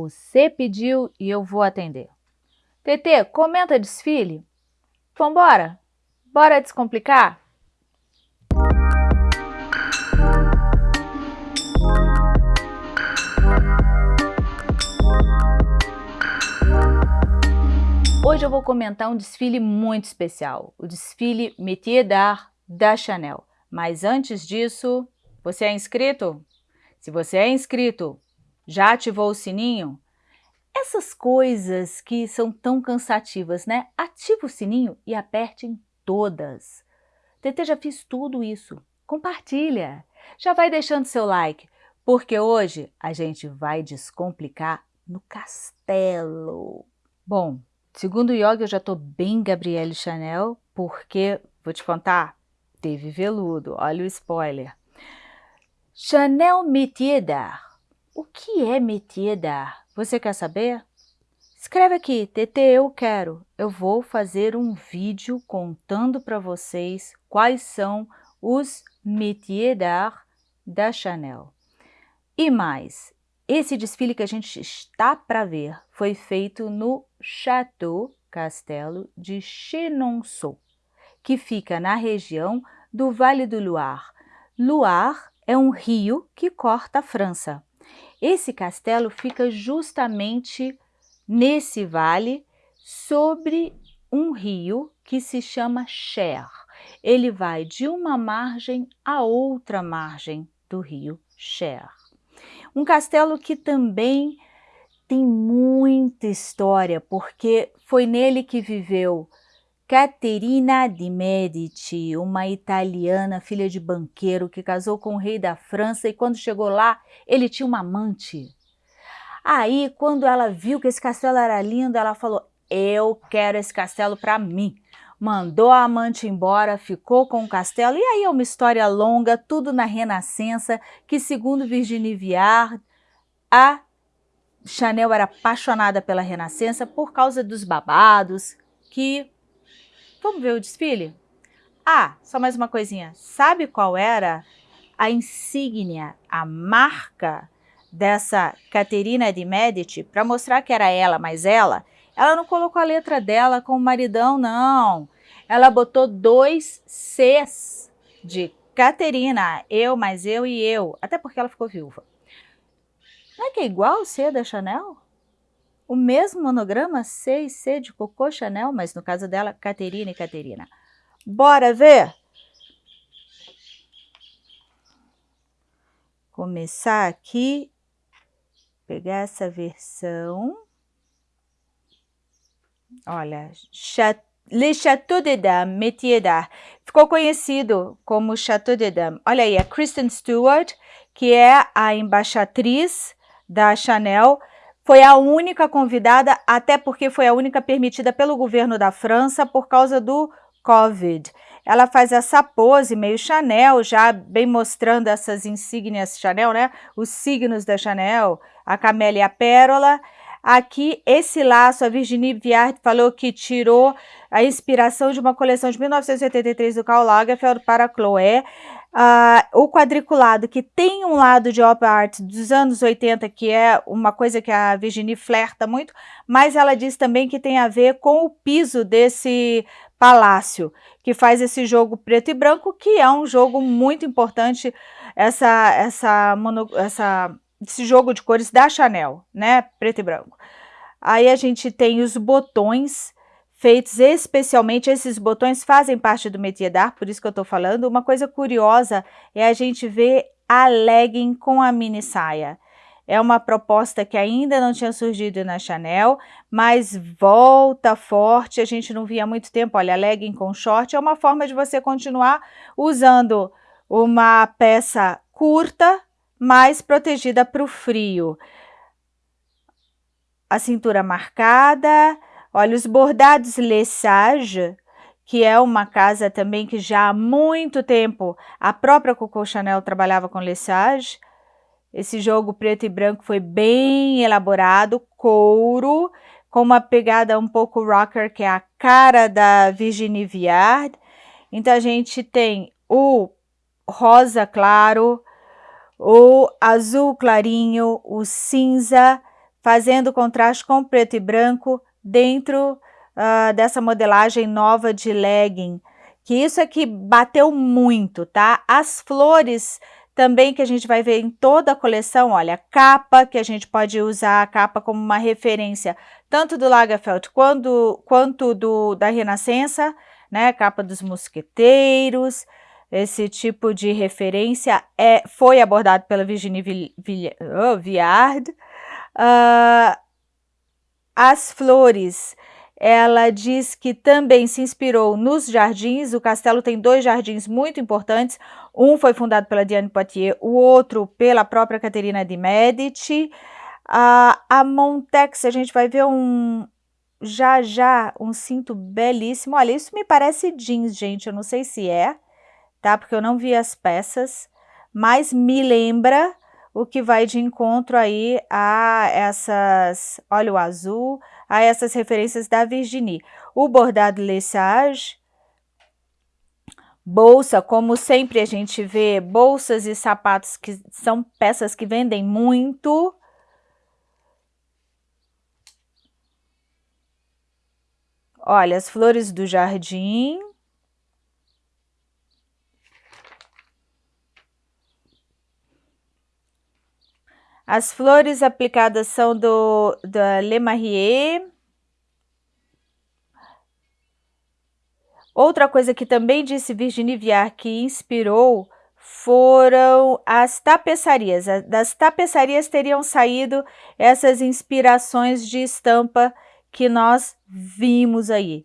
você pediu e eu vou atender. TT, comenta desfile. Vambora? Bora descomplicar? Hoje eu vou comentar um desfile muito especial, o desfile Métier d'Art da Chanel. Mas antes disso, você é inscrito? Se você é inscrito, já ativou o sininho? Essas coisas que são tão cansativas, né? Ativa o sininho e aperte em todas. TT já fiz tudo isso. Compartilha. Já vai deixando seu like, porque hoje a gente vai descomplicar no castelo. Bom, Segundo o yoga, eu já estou bem Gabrielle Chanel, porque, vou te contar, teve veludo, olha o spoiler. Chanel Métier d'Art. O que é Métier d'Art? Você quer saber? Escreve aqui, TT eu quero. Eu vou fazer um vídeo contando para vocês quais são os Métier d'Art da Chanel. E mais, esse desfile que a gente está para ver foi feito no Château Castelo de Chenonceau, que fica na região do Vale do Loire. Loire é um rio que corta a França. Esse castelo fica justamente nesse vale, sobre um rio que se chama Cher. Ele vai de uma margem a outra margem do rio Cher. Um castelo que também tem muita história, porque foi nele que viveu Caterina de Medici, uma italiana, filha de banqueiro, que casou com o rei da França e quando chegou lá, ele tinha uma amante. Aí, quando ela viu que esse castelo era lindo, ela falou, eu quero esse castelo para mim mandou a amante embora, ficou com o castelo, e aí é uma história longa, tudo na Renascença, que segundo Virginie Viard, a Chanel era apaixonada pela Renascença por causa dos babados, que... Vamos ver o desfile? Ah, só mais uma coisinha, sabe qual era a insígnia, a marca dessa Caterina de Medici, para mostrar que era ela, mas ela, ela não colocou a letra dela com o maridão, não. Ela botou dois Cs de Caterina, eu, mais eu e eu, até porque ela ficou viúva. Não é que é igual o C da Chanel? O mesmo monograma C e C de Coco Chanel, mas no caso dela, Caterina e Caterina. Bora ver? Começar aqui, pegar essa versão. Olha, Le Château de Dames, Métier d'Art. Ficou conhecido como Château de Dames. Olha aí, a Kristen Stewart, que é a embaixatriz da Chanel, foi a única convidada, até porque foi a única permitida pelo governo da França por causa do Covid. Ela faz essa pose meio Chanel, já bem mostrando essas insígnias Chanel, né? Os signos da Chanel, a camélia e a pérola. Aqui, esse laço, a Virginie Viard falou que tirou a inspiração de uma coleção de 1983 do Karl Lagerfeld para a Chloé. Uh, o quadriculado, que tem um lado de opera art dos anos 80, que é uma coisa que a Virginie flerta muito, mas ela diz também que tem a ver com o piso desse palácio, que faz esse jogo preto e branco, que é um jogo muito importante, essa, essa, mono, essa esse jogo de cores da Chanel, né, preto e branco. Aí a gente tem os botões feitos especialmente, esses botões fazem parte do métier d'art, por isso que eu tô falando. Uma coisa curiosa é a gente ver a legging com a mini saia. É uma proposta que ainda não tinha surgido na Chanel, mas volta forte, a gente não via há muito tempo. Olha, legging com short é uma forma de você continuar usando uma peça curta, mais protegida para o frio. A cintura marcada, olha os bordados Lesage, que é uma casa também que já há muito tempo a própria Coco Chanel trabalhava com Lesage. Esse jogo preto e branco foi bem elaborado, couro, com uma pegada um pouco rocker, que é a cara da Virginie Viard. Então a gente tem o rosa claro, o azul clarinho, o cinza, fazendo contraste com preto e branco dentro uh, dessa modelagem nova de legging, que isso aqui bateu muito, tá? As flores também que a gente vai ver em toda a coleção, olha, capa, que a gente pode usar a capa como uma referência, tanto do Lagerfeld quanto, quanto do, da Renascença, né, capa dos mosqueteiros, esse tipo de referência é, foi abordado pela Virginie oh, Viard. Uh, as flores, ela diz que também se inspirou nos jardins, o castelo tem dois jardins muito importantes, um foi fundado pela Diane Poitiers, o outro pela própria Caterina de Medici. A Montex, a gente vai ver um, já já, um cinto belíssimo. Olha, isso me parece jeans, gente, eu não sei se é, tá? Porque eu não vi as peças, mas me lembra o que vai de encontro aí a essas, olha o azul, a essas referências da Virginie. O bordado Lesage, bolsa, como sempre a gente vê, bolsas e sapatos que são peças que vendem muito. Olha, as flores do jardim. As flores aplicadas são do da Le Marier. Outra coisa que também disse Virginie Viard que inspirou foram as tapeçarias. Das tapeçarias teriam saído essas inspirações de estampa que nós vimos aí.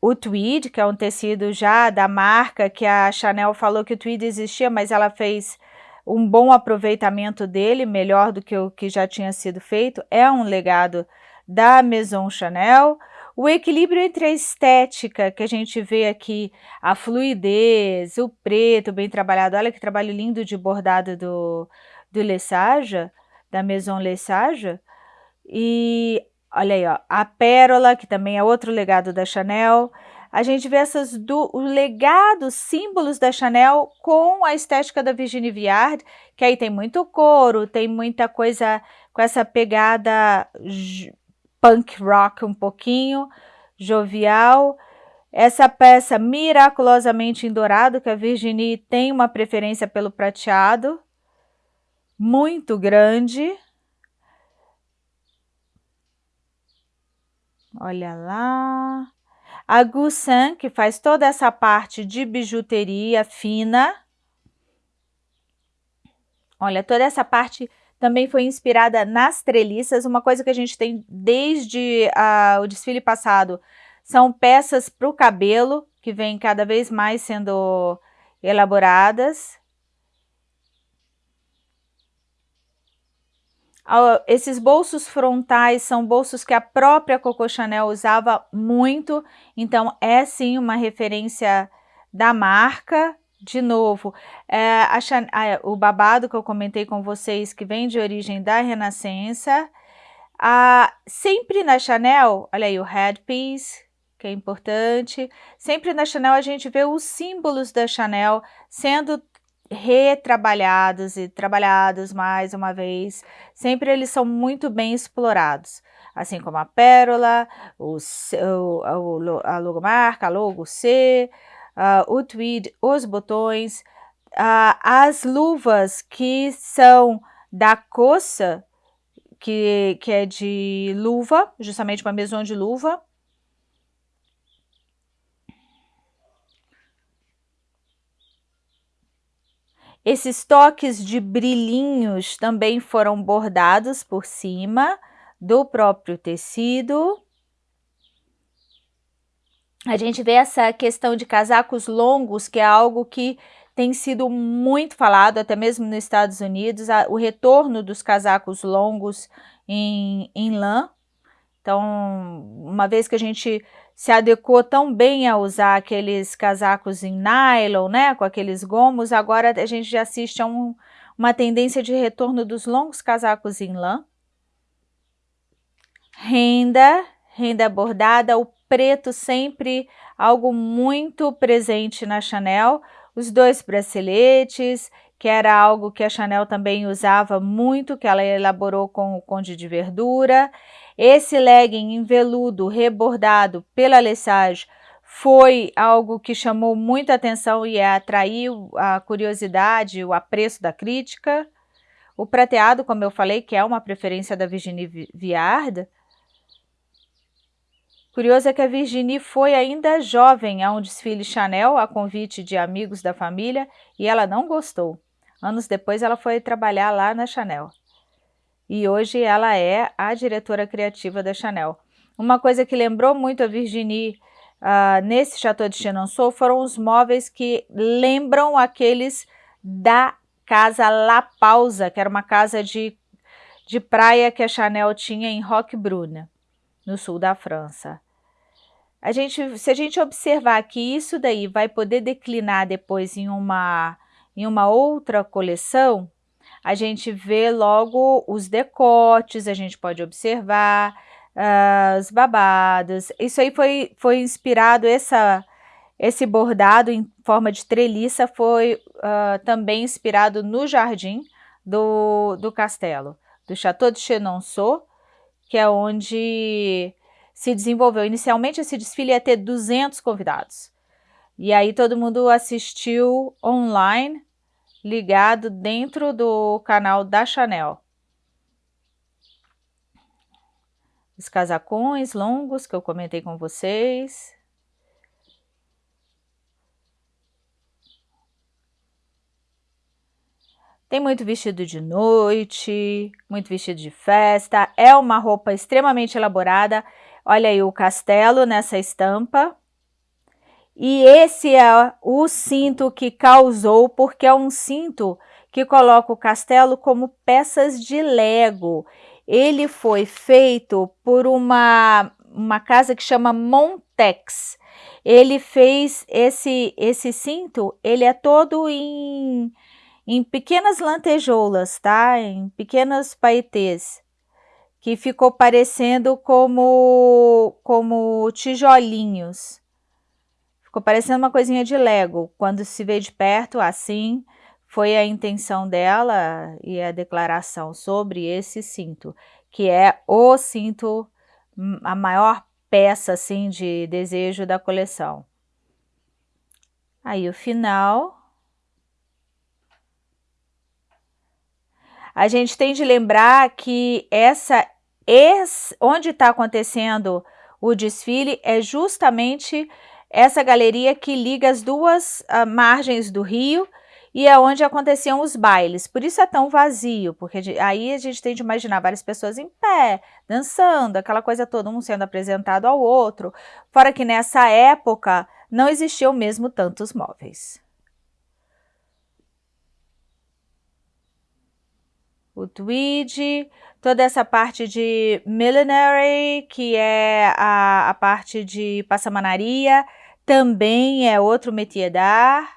O tweed, que é um tecido já da marca, que a Chanel falou que o tweed existia, mas ela fez um bom aproveitamento dele, melhor do que o que já tinha sido feito, é um legado da Maison Chanel. O equilíbrio entre a estética que a gente vê aqui, a fluidez, o preto bem trabalhado, olha que trabalho lindo de bordado do, do Lesage, da Maison Lesage, e olha aí, ó, a pérola, que também é outro legado da Chanel, a gente vê essas do, o legado, símbolos da Chanel com a estética da Virginie Viard, que aí tem muito couro, tem muita coisa com essa pegada punk rock um pouquinho, jovial. Essa peça miraculosamente em dourado, que a Virginie tem uma preferência pelo prateado, muito grande. Olha lá. A Gusan, que faz toda essa parte de bijuteria fina. Olha, toda essa parte também foi inspirada nas treliças, uma coisa que a gente tem desde uh, o desfile passado, são peças para o cabelo, que vem cada vez mais sendo elaboradas. Esses bolsos frontais são bolsos que a própria Coco Chanel usava muito, então é sim uma referência da marca. De novo, é, a, a, o babado que eu comentei com vocês, que vem de origem da Renascença, a, sempre na Chanel, olha aí o headpiece, que é importante, sempre na Chanel a gente vê os símbolos da Chanel sendo retrabalhados e trabalhados mais uma vez, sempre eles são muito bem explorados, assim como a pérola, o, o, a logomarca, a logo C, uh, o tweed, os botões, uh, as luvas que são da coça, que, que é de luva, justamente uma mesão de luva, Esses toques de brilhinhos também foram bordados por cima do próprio tecido. A gente vê essa questão de casacos longos, que é algo que tem sido muito falado, até mesmo nos Estados Unidos, o retorno dos casacos longos em, em lã. Então, uma vez que a gente se adequou tão bem a usar aqueles casacos em nylon, né, com aqueles gomos, agora a gente já assiste a um, uma tendência de retorno dos longos casacos em lã. Renda, renda bordada, o preto sempre algo muito presente na Chanel, os dois braceletes, que era algo que a Chanel também usava muito, que ela elaborou com o Conde de Verdura. Esse legging em veludo rebordado pela Lesage foi algo que chamou muita atenção e atraiu a curiosidade, o apreço da crítica. O prateado, como eu falei, que é uma preferência da Virginie Viard. Curioso é que a Virginie foi ainda jovem a um desfile Chanel, a convite de amigos da família, e ela não gostou. Anos depois ela foi trabalhar lá na Chanel. E hoje ela é a diretora criativa da Chanel. Uma coisa que lembrou muito a Virginie uh, nesse Chateau de Chenonceau foram os móveis que lembram aqueles da casa La Pausa, que era uma casa de, de praia que a Chanel tinha em Roquebrune, no sul da França. A gente, se a gente observar que isso daí vai poder declinar depois em uma em uma outra coleção, a gente vê logo os decotes, a gente pode observar uh, os babados. Isso aí foi, foi inspirado, essa, esse bordado em forma de treliça foi uh, também inspirado no jardim do, do castelo, do Chateau de Chenonceau, que é onde se desenvolveu. Inicialmente esse desfile ia ter 200 convidados. E aí todo mundo assistiu online, ligado dentro do canal da Chanel. Os casacões longos que eu comentei com vocês. Tem muito vestido de noite, muito vestido de festa. É uma roupa extremamente elaborada. Olha aí o castelo nessa estampa. E esse é o cinto que causou, porque é um cinto que coloca o castelo como peças de Lego. Ele foi feito por uma, uma casa que chama Montex. Ele fez esse, esse cinto, ele é todo em, em pequenas lantejoulas, tá? Em pequenas paetês que ficou parecendo como, como tijolinhos. Ficou parecendo uma coisinha de Lego. Quando se vê de perto, assim, foi a intenção dela e a declaração sobre esse cinto, que é o cinto, hum, a maior peça, assim, de desejo da coleção. Aí o final... A gente tem de lembrar que essa esse, onde está acontecendo o desfile é justamente essa galeria que liga as duas uh, margens do rio e é onde aconteciam os bailes. Por isso é tão vazio, porque aí a gente tem de imaginar várias pessoas em pé, dançando, aquela coisa toda, um sendo apresentado ao outro. Fora que nessa época não existiam mesmo tantos móveis. O tweed, toda essa parte de millinery, que é a, a parte de passamanaria, também é outro métier d'art.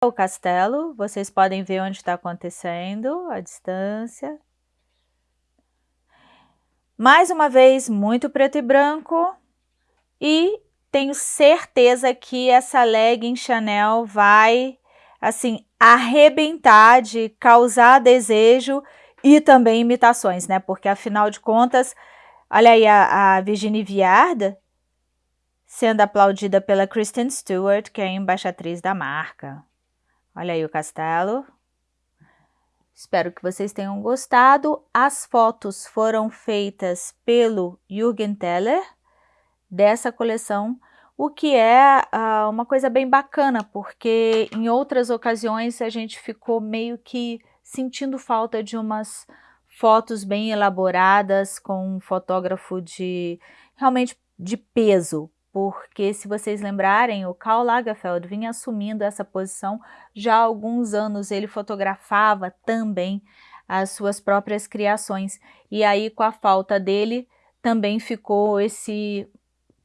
O castelo, vocês podem ver onde está acontecendo, a distância. Mais uma vez, muito preto e branco. E tenho certeza que essa legging Chanel vai, assim, arrebentar, de causar desejo e também imitações, né? Porque afinal de contas, olha aí a, a Virginie Viard sendo aplaudida pela Kristen Stewart, que é a embaixatriz da marca. Olha aí o castelo. Espero que vocês tenham gostado. As fotos foram feitas pelo Jürgen Teller dessa coleção o que é uh, uma coisa bem bacana, porque em outras ocasiões a gente ficou meio que sentindo falta de umas fotos bem elaboradas com um fotógrafo de realmente de peso, porque se vocês lembrarem, o Karl Lagerfeld vinha assumindo essa posição já há alguns anos, ele fotografava também as suas próprias criações, e aí com a falta dele também ficou esse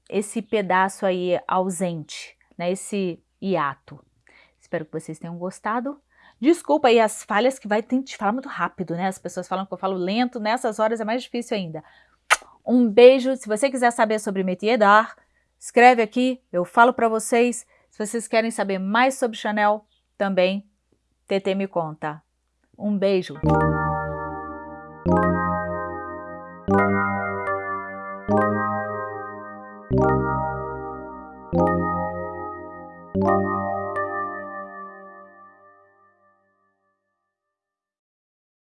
esse pedaço aí ausente, né, esse hiato. Espero que vocês tenham gostado. Desculpa aí as falhas que vai ter que falar muito rápido, né? As pessoas falam que eu falo lento, nessas horas é mais difícil ainda. Um beijo, se você quiser saber sobre métier d'art, escreve aqui, eu falo para vocês. Se vocês querem saber mais sobre Chanel, também TT me conta. Um beijo!